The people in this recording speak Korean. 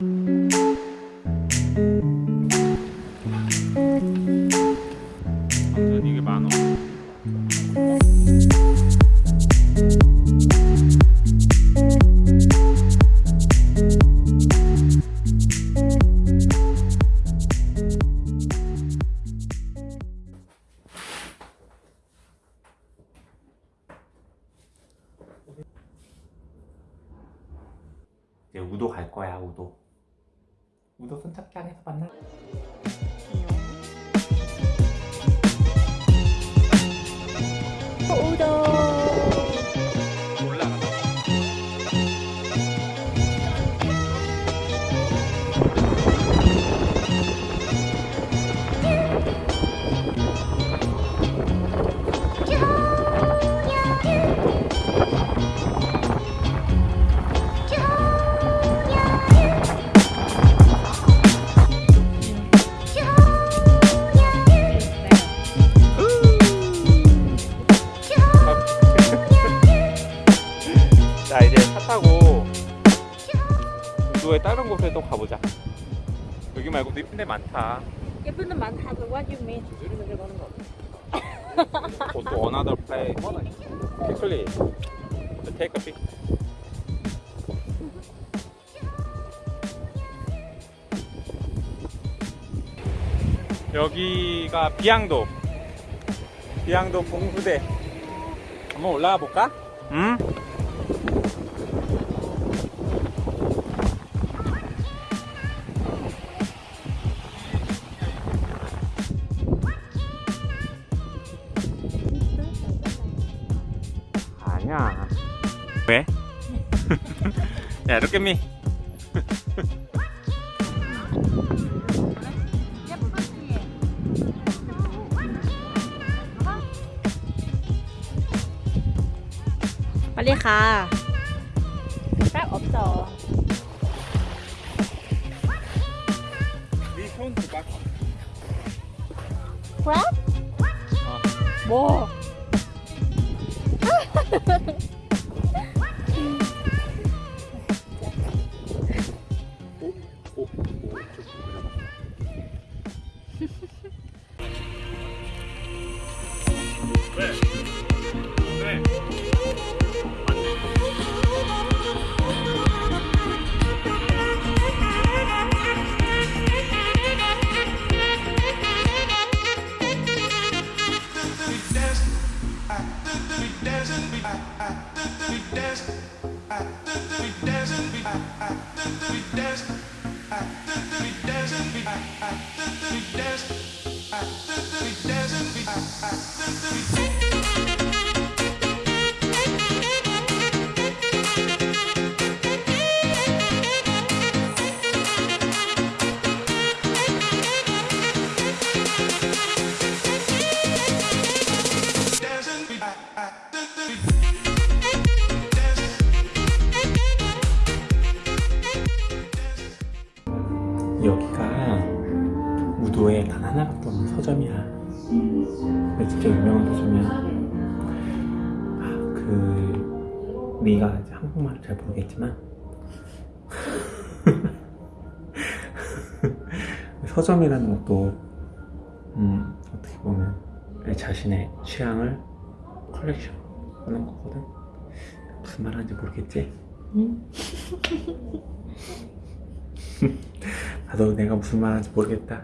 이제 우도 갈 거야 우도 우도 손잡기 안에서 만나 우도의 다른 곳에 또 가보자 여기 말고도 이쁜 데 많다 예쁜 데 많다. But what you mean? To another place quickly take a pic 여기가 비양도 비양도 봉수대 한번 올라가 볼까? 응? 아니야 왜? 야 look at me 빨리 가. 딱 없어. 네손 줘봐 Crab? 어. 뭐? Ha ha ha. I, I, 여기가 우도에 단 하나밖에 없는 서점이야. 근데 진짜 유명한 서점이야. 아, 그 네가 이제 한국말을 잘 모르겠지만 서점이라는 것도 음, 어떻게 보면 내 자신의 취향을 컬렉션 하는 거거든. 무슨 말 하는지 모르겠지? 나도 내가 무슨 말 하는지 모르겠다.